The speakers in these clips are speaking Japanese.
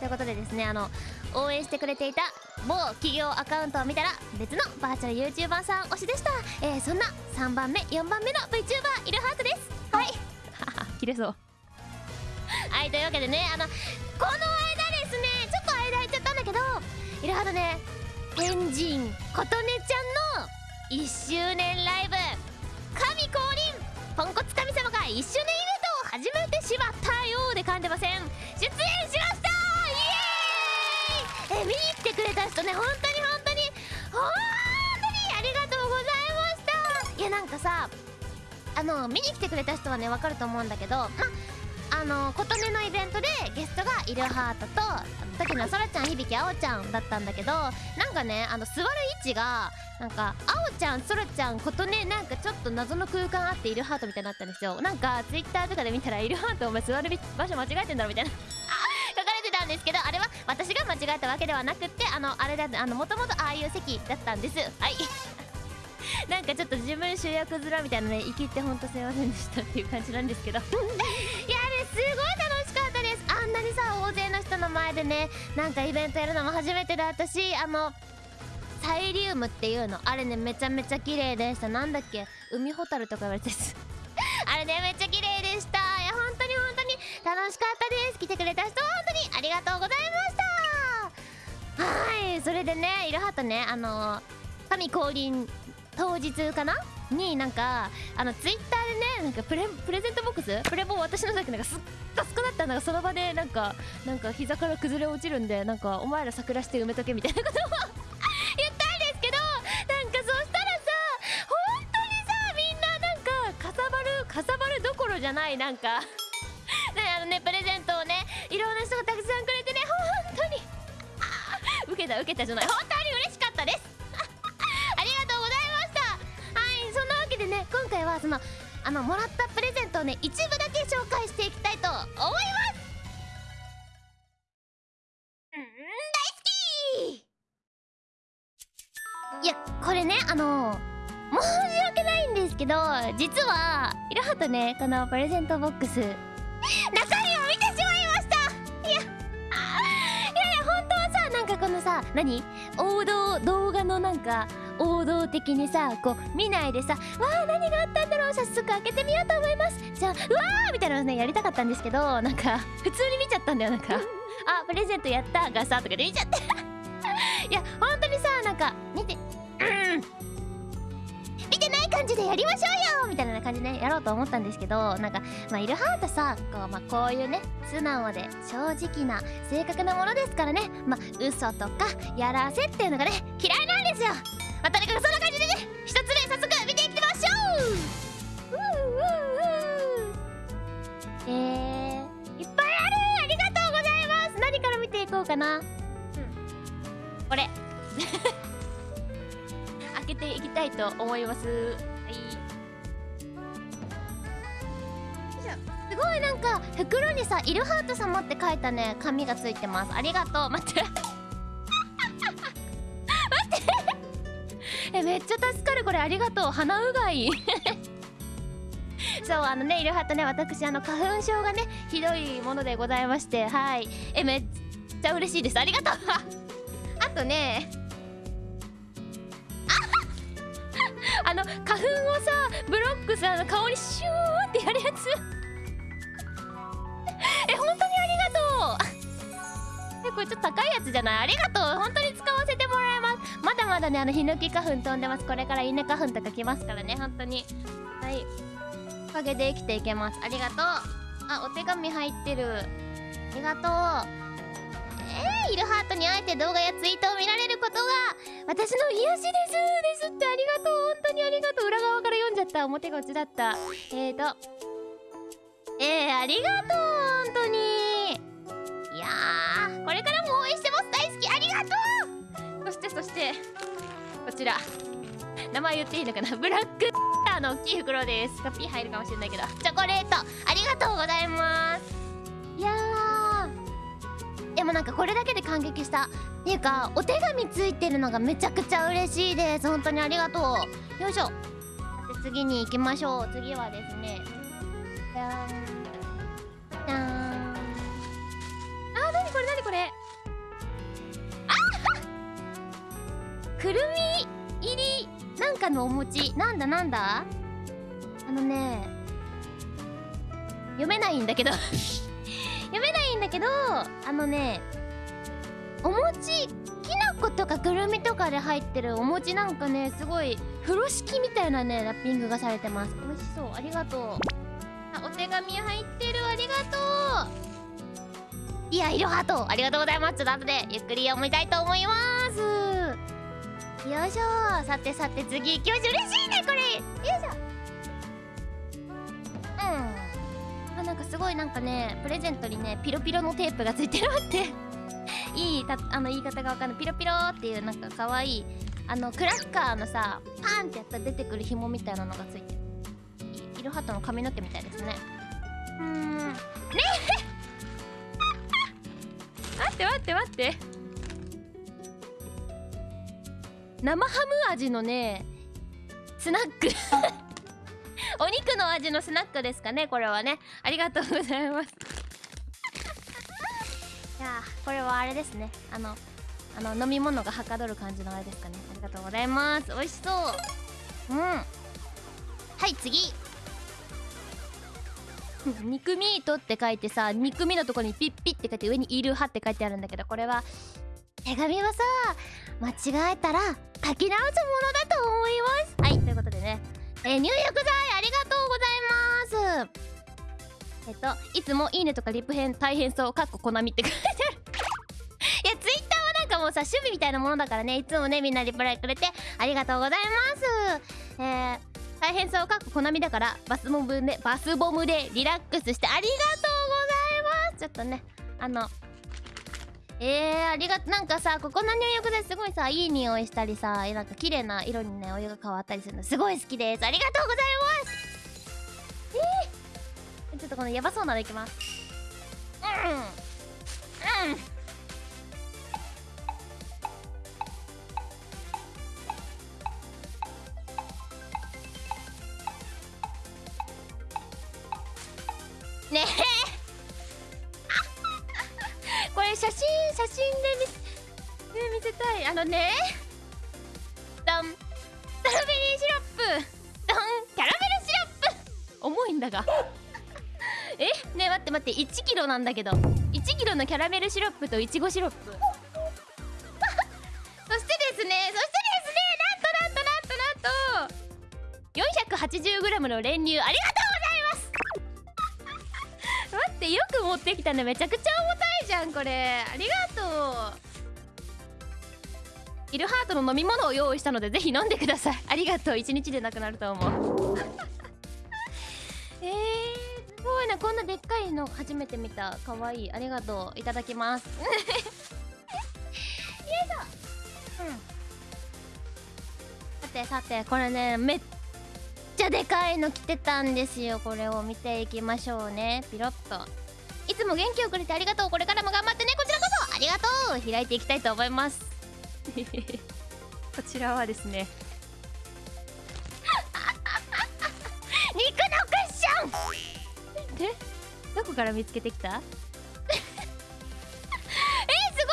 ということでですねあの応援してくれていた某企業アカウントを見たら別のバーチャル YouTuber さん推しでした、えー、そんな3番目4番目の VTuber イルハートです。はい。切れそう。はいというわけでねあのこの間ですねちょっと間空いちゃったんだけどイルハートね天神琴音ちゃんの1周年ライブ。神降臨。ポンコツ神様が1周年ね本当に本当に。本当にありがとうございました。いやなんかさあの見に来てくれた人はねわかると思うんだけどあの琴音のイベントでゲストがイルハートと時のそらちゃん響あおちゃんだったんだけどなんかねあの座る位置がなんかあおちゃんそらちゃん琴音なんかちょっと謎の空間あってイルハートみたいになったんですよ。なんかツイッターとかで見たらイルハートお前座る場所間違えてんだろみたいな。ですけどあれは私が間違えたわけではなくってあのあれだあのもともとああいう席だったんです。はい。なんかちょっと自分主役面みたいなね生きってほんとすいませんでしたっていう感じなんですけど。いやあれすごい楽しかったです。あんなにさ大勢の人の前でねなんかイベントやるのも初めてだったしあのサイリウムっていうのあれねめちゃめちゃ綺麗でした。なんだっけ海ホタルとか言われて あれねめっちゃ綺麗でした。いや本当に本当に楽しかったです。来てくれた人りがとうございました。はいそれでねいろはとねあの神降臨当日かな？になんかあのツイッターでねなんかプレプレゼントボックス？プレボ私の時なんかすっごすくだった。のがその場でなんかなんか膝から崩れ落ちるんでなんかお前ら桜して埋めとけみたいなことを 言ったんですけどなんかそしたらさ本当にさみんななんかかさばるかさばるどころじゃないなんか。ねあのねプレゼントをねいろんな人がたくさんくれてね本当に。あ受けた受けたじゃない。本当に嬉しかったです。ありがとうございました。はいそんなわけでね今回はそのあのもらったプレゼントをね一部だけ紹介していきたいと思います。いやこれねあの申し訳ないんですけど実はいろはとねこのプレゼントボックス中何？王道動画のなんか王道的にさこう見ないでさわあ何があったんだろう？早速開けてみようと思います。じゃあうわー！みたいなのねやりたかったんですけどなんか普通に見ちゃったんだよなんか。あプレゼントやったがさとかで見ちゃって。いや本当にさなんか見てうん。感じでやりましょうよみたいな感じで、ね、やろうと思ったんですけどなんかまあイルハートさこう,、まあ、こういうね素直で正直な正確なものですからねまあ嘘とかやらせっていうのがね嫌いなんですよ。まあとにかくそんな感じでね一つ目早速見ていきましょう。ううううえー、いっぱいある。ありがとうございます。何から見ていこうかな、うん、これ。開けていきたいと思いますごいなんか袋にさ「イルハート様」って書いたね。紙がついてます。ありがとう。待って。待って。えめっちゃ助かるこれ。ありがとう。鼻うがい。そうあのねイルハートね私あの花粉症がねひどいものでございまして。はい。えめっちゃ嬉しいです。ありがとう。あとねあの花粉をさブロックさあの顔にシューってやるやつ。えこれちょっと高いやつじゃないありがとう。本当に使わせてもらいます。まだまだねあのヒノキ花粉飛んでます。これから稲花粉とか来ますからね本当に。はい。おかげで生きていけます。ありがとう。あお手紙入ってる。ありがとう。えー、イルハートに会えて動画やツイートを見られることが私の癒しです。ですってありがとう。本当にありがとう。裏側から読んじゃった。表が落ちだった。えーと。えー、ありがとう。本当に。いやーこれからも応援してます。大好き。ありがとう。そしてそしてこちら。名前言っていいのかな。ブラックあの大きい袋です。カピー入るかもしれないけど。チョコレート。ありがとうございます。いやー。でもなんかこれだけで感激した。っていうかお手紙ついてるのがめちゃくちゃ嬉しいです。本当にありがとう。よいしょ。で次に行きましょう。次はですね。じゃーん。くるみ入りなんかのお餅なんだなんだ？あのね読めないんだけど。読めないんだけどあのねお餅きな粉とかくるみとかで入ってるお餅なんかねすごい風呂敷みたいなねラッピングがされてます。美味しそう。ありがとう。あお手紙入ってる。ありがとう。いやいろはとありがとうございます。ちょっと後でゆっくり読みたいと思います。よいしょさてさて次行きましょう嬉しいねこれよいしょうんあなんかすごいなんかねプレゼントにねピロピロのテープがついてるって いいたあの言い方がわかんないピロピロっていうなんか可愛いあのクラッカーのさパンってやったら出てくる紐みたいなのがついてる。いイルハットの髪の毛みたいですね。うーん。ね 待って待って待って生ハム味のねスナック。お肉の味のスナックですかねこれはね。ありがとうございます。いやーこれはあれですね。あのあの飲み物がはかどる感じのあれですかね。ありがとうございます。美味しそう。うん。はい次。肉ミートって書いてさ肉ミのとこにピッピッって書いて上に「いるは」って書いてあるんだけどこれは手紙はさ間違えたら書き直すものだと思います。はいということでね、えー、入浴剤ありがとうございます。えっといつも「いいね」とかリプ編大変そうかっここなみって書いてある。いやツイッターはなんかもうさ趣味みたいなものだからね。いつもねみんなリプライくれてありがとうございます。えー大変そうかっここなみだからバスボムでバスボムでリラックスしてありがとうございます。ちょっとねあのえー、ありがとなんかさここの入浴ですごいさいい匂いしたりさなんか綺麗な色にねお湯が変わったりするのすごい好きです。ありがとうございます。えー、ちょっとこのヤバそうなのいきますうん。うん。ねえ。これ写真写真で見,、ね、見せたい。あのね。ダン。ストロベリーシロップ。ダン。キャラメルシロップ。重いんだが。え？ね待って待って。1キロなんだけど。1キロのキャラメルシロップといちごシロップ。そしてですね。そしてですね。なんとなんとなんとなんと。480g の練乳。ありがとうございます。待って。よく持ってきたね。めちゃくちゃ重たい。じゃんこれ。ありがとう。イルハートの飲み物を用意したのでぜひ飲んでください。ありがとう。一日でなくなると思う。えー、すごい。なこんなでっかいの初めて見た。かわいい。ありがとう。いただきます。よいしょうん。さてさてこれねめっちゃでかいの来てたんですよ。これを見ていきましょうね。ピロッと。つも元気をくれてありがとう。これからも頑張ってね。こちらこそありがとう。開いていきたいと思います。こちらはですね。肉のクッション。でどこから見つけてきた？えー、すごいすご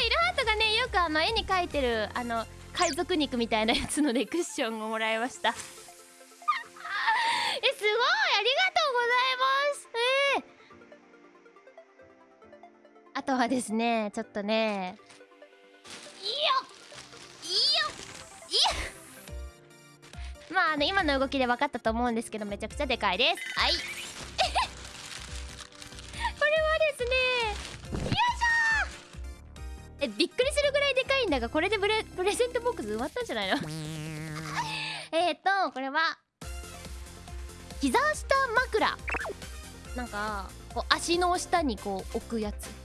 い。イルハートがねよくあの絵に描いてるあの海賊肉みたいなやつのでクッションをもらいましたとはですねちょっとね。いいよいいよいいよ。まああの今の動きで分かったと思うんですけどめちゃくちゃでかいです。はい。これはですねよいしょえびっくりするぐらいでかいんだがこれでプレプレゼントボックス埋まったんじゃないの？えっとこれは膝下枕。なんかこう足の下にこう置くやつ。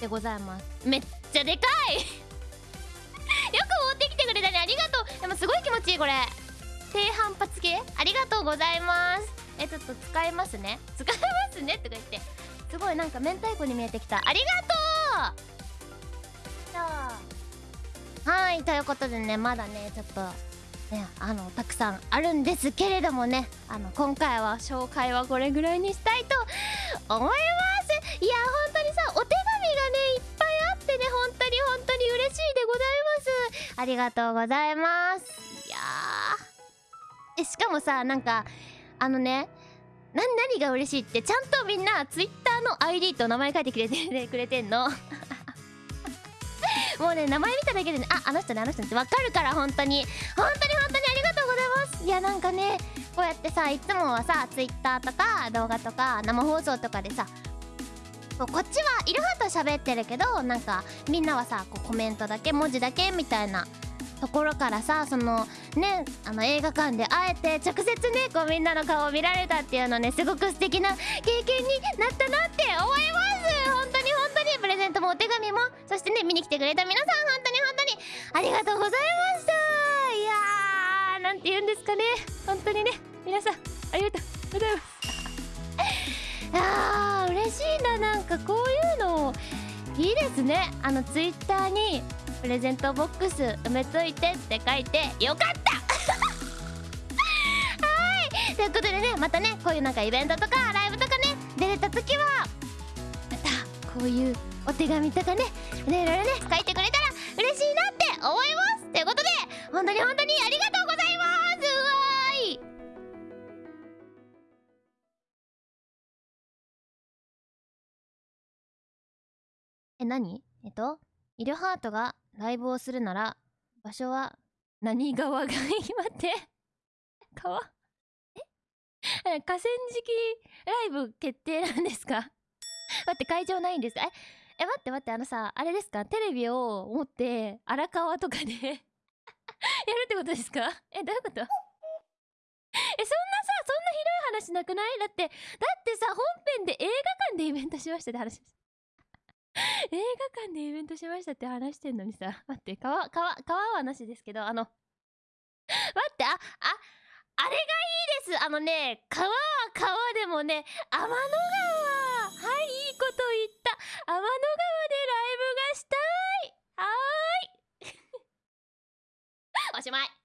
でございます。めっちゃでかい。よく持ってきてくれたね。ありがとう。でもすごい気持ちいいこれ。低反発系？ありがとうございます。えちょっと使えますね。使えますねとか言って。すごいなんか明太子に見えてきた。ありがとう。じゃあはいということでねまだねちょっとね、あのたくさんあるんですけれどもね。あの今回は紹介はこれぐらいにしたいと思います。いや本当に嬉しいでございます。ありがとうございます。いやー。えしかもさなんかあのねな何が嬉しいってちゃんとみんな Twitter の ID と名前書いてくれて くれてんの。もうね名前見ただけでねああの人ねあの人ねって分かるから本当に。本当に本当にありがとうございます。いやなんかねこうやってさいつもはさ Twitter とか動画とか生放送とかでさこっちはいるはと喋ってるけどなんかみんなはさこうコメントだけ文字だけみたいなところからさそのねあの映画館であえて直接ねこうみんなの顔を見られたっていうのねすごく素敵な経験になったなって思います。本当に本当に。プレゼントもお手紙もそしてね見に来てくれた皆さん本当に本当に。ありがとうございました。いやーなんて言うんですかね。本当にね皆さんありがとうございます。あー嬉しいななんかこういうの。いいですね。あのツイッターにプレゼントボックス埋めといてって書いてよかった。はい。ということでねまたねこういうなんかイベントとかライブとかね出れた時はまたこういうお手紙とかねねいろいろね書いてくれたら嬉しいなって思います。ということで本当に本当にありがとう。え何？えっとイルハートがライブをするなら場所は何川がいい？待って。川？え？河川敷ライブ決定なんですか？待って会場ないんですか？え？え待って待ってあのさあれですか？テレビを持って荒川とかで やるってことですか？えどういうこと？えそんなさそんなひどい話なくない？だってだってさ本編で映画館でイベントしましたって話です。映画館でイベントしましたって話してんのにさ 待って川川川はなしですけどあの 待ってあああれがいいです。あのね川は川でもね天の川。はいいいこと言った。天の川でライブがしたい。はーい。おしまい。